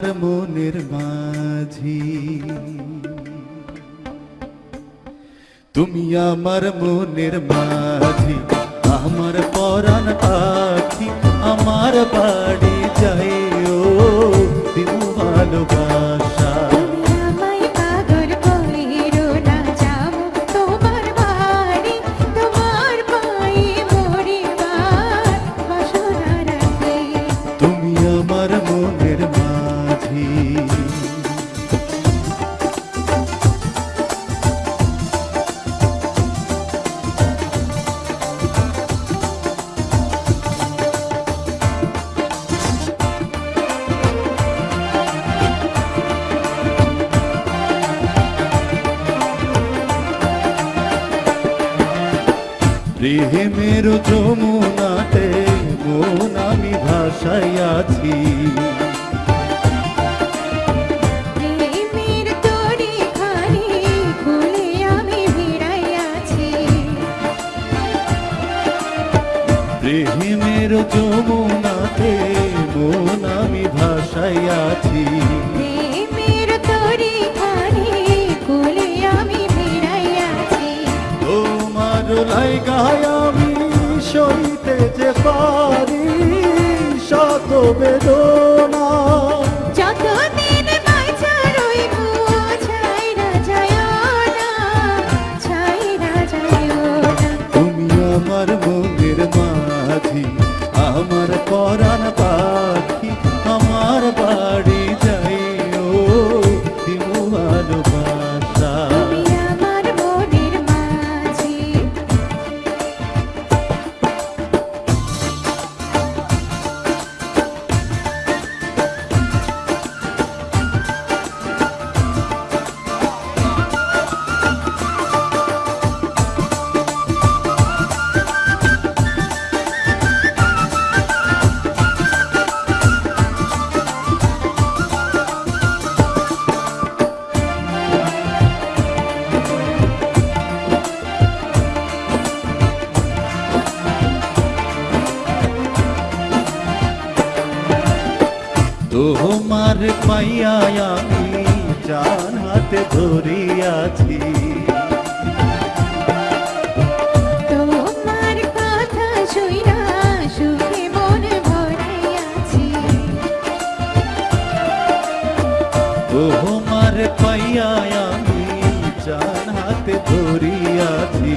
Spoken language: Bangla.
মনের মাঝি। তুমি আমার মনের মাঝি, আমার পরাণ পাখি, আমার বাড়ি যাই ও তুমি ভালোবাসা। প্রেমের যমুনাতে মন আমি ভাসাইয়াছি। প্রেমের যমুনাতে মন আমি ভাসাইয়াছি। তোমার গায়ামি আমি সইতে যে পারি শত বেদনা। তুমি আমার তোমার পাইয়া আমি জান হাতে ধরিয়াছি। তোমার পাইয়া আমি জান হাতে ধরিয়াছি।